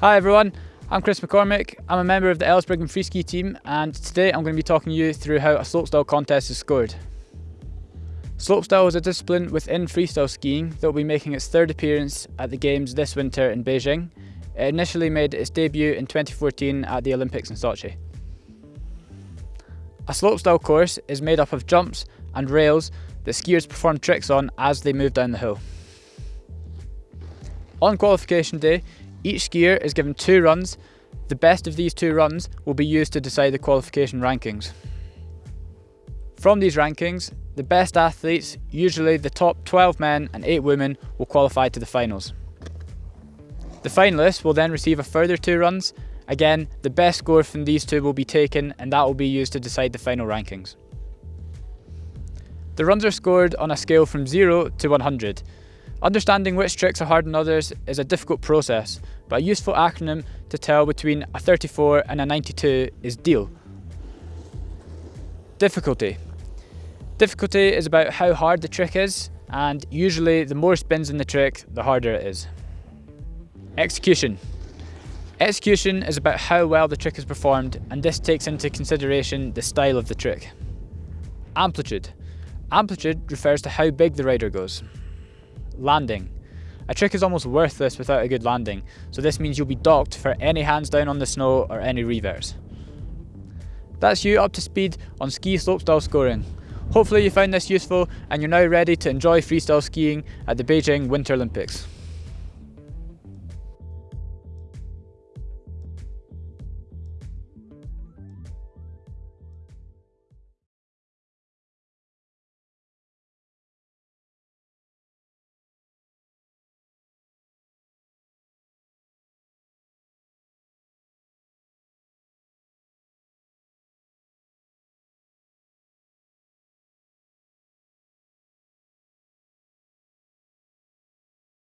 Hi everyone, I'm Chris McCormick. I'm a member of the Elsbriggan Freeski team and today I'm going to be talking you through how a slopestyle contest is scored. Slopestyle is a discipline within freestyle skiing that will be making its third appearance at the Games this winter in Beijing. It initially made its debut in 2014 at the Olympics in Sochi. A slopestyle course is made up of jumps and rails that skiers perform tricks on as they move down the hill. On qualification day, each skier is given two runs. The best of these two runs will be used to decide the qualification rankings. From these rankings, the best athletes, usually the top 12 men and 8 women, will qualify to the finals. The finalists will then receive a further two runs. Again, the best score from these two will be taken and that will be used to decide the final rankings. The runs are scored on a scale from 0 to 100. Understanding which tricks are harder than others is a difficult process, but a useful acronym to tell between a 34 and a 92 is DEAL. Difficulty. Difficulty is about how hard the trick is, and usually the more spins in the trick, the harder it is. Execution. Execution is about how well the trick is performed, and this takes into consideration the style of the trick. Amplitude. Amplitude refers to how big the rider goes. Landing. A trick is almost worthless without a good landing, so this means you'll be docked for any hands down on the snow or any reverse. That's you up to speed on ski slopestyle scoring. Hopefully you found this useful and you're now ready to enjoy freestyle skiing at the Beijing Winter Olympics.